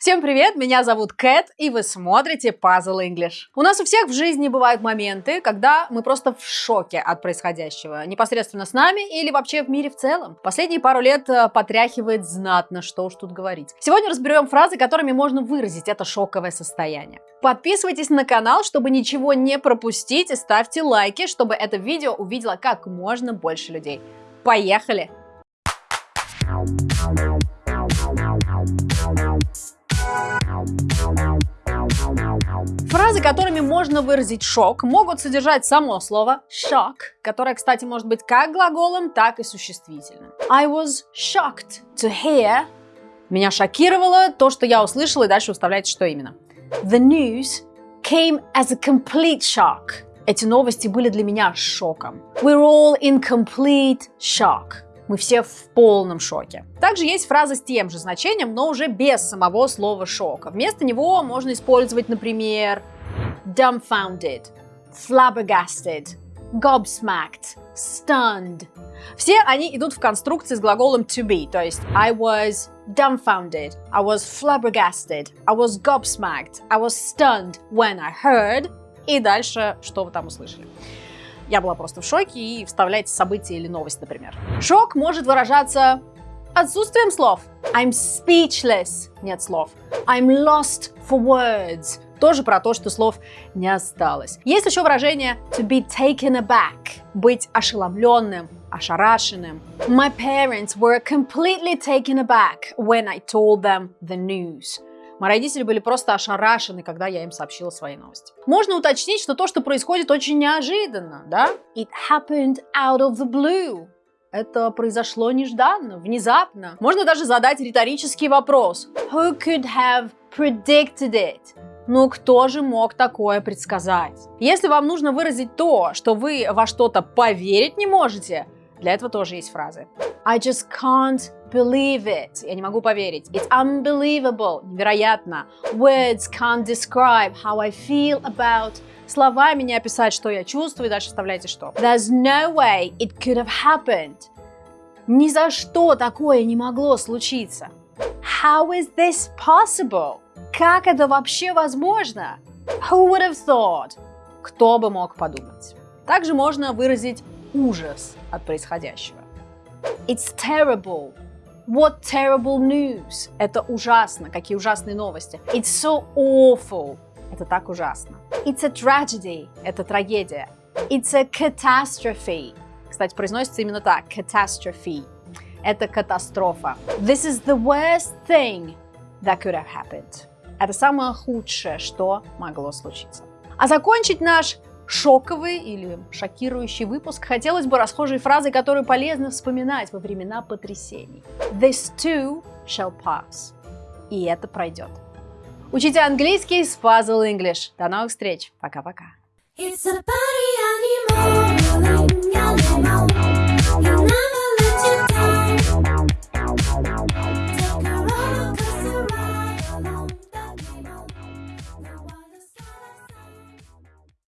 Всем привет, меня зовут Кэт, и вы смотрите Puzzle English. У нас у всех в жизни бывают моменты, когда мы просто в шоке от происходящего, непосредственно с нами или вообще в мире в целом. Последние пару лет э, потряхивает знатно, что уж тут говорить. Сегодня разберем фразы, которыми можно выразить это шоковое состояние. Подписывайтесь на канал, чтобы ничего не пропустить, и ставьте лайки, чтобы это видео увидело как можно больше людей. Поехали! Фразы, которыми можно выразить шок, могут содержать само слово shock, которое, кстати, может быть как глаголом, так и существительным. I was shocked to hear. Меня шокировало то, что я услышала, и дальше уставляйте, что именно. The news came as a complete shock. Эти новости были для меня шоком. We're all in complete shock. Мы все в полном шоке. Также есть фраза с тем же значением, но уже без самого слова шока. Вместо него можно использовать, например, dumbfounded, flabbergasted, gobsmacked, stunned. Все они идут в конструкции с глаголом to be, то есть I was dumbfounded, I was flabbergasted, I was gobsmacked, I was stunned when I heard. И дальше, что вы там услышали. Я была просто в шоке и вставляйте события или новость, например. Шок может выражаться отсутствием слов. I'm speechless. Нет слов. I'm lost for words. Тоже про то, что слов не осталось. Есть еще выражение to be taken aback. Быть ошеломленным, ошарашенным. My parents were completely taken aback when I told them the news. Мои родители были просто ошарашены, когда я им сообщила свои новости. Можно уточнить, что то, что происходит, очень неожиданно, да? It happened out of the blue. Это произошло нежданно, внезапно. Можно даже задать риторический вопрос. Who could have predicted it? Ну, кто же мог такое предсказать? Если вам нужно выразить то, что вы во что-то поверить не можете, для этого тоже есть фразы. I just can't believe it. Я не могу поверить. It's unbelievable. Невероятно. Words can't describe how I feel about. Словами не описать, что я чувствую, дальше вставляйте что. There's no way it could have happened. Ни за что такое не могло случиться. How is this possible? Как это вообще возможно? Who would have thought? Кто бы мог подумать? Также можно выразить ужас от происходящего. It's terrible. What terrible news. Это ужасно. Какие ужасные новости. It's so awful. Это так ужасно. It's a tragedy. Это трагедия. It's a catastrophe. Кстати, произносится именно так. Catastrophe. Это катастрофа. This is the worst thing that could have happened. Это самое худшее, что могло случиться. А закончить наш шоковый или шокирующий выпуск, хотелось бы расхожей фразой, которую полезно вспоминать во времена потрясений. This too shall pass. И это пройдет. Учите английский с Puzzle English. До новых встреч. Пока-пока. It's a party.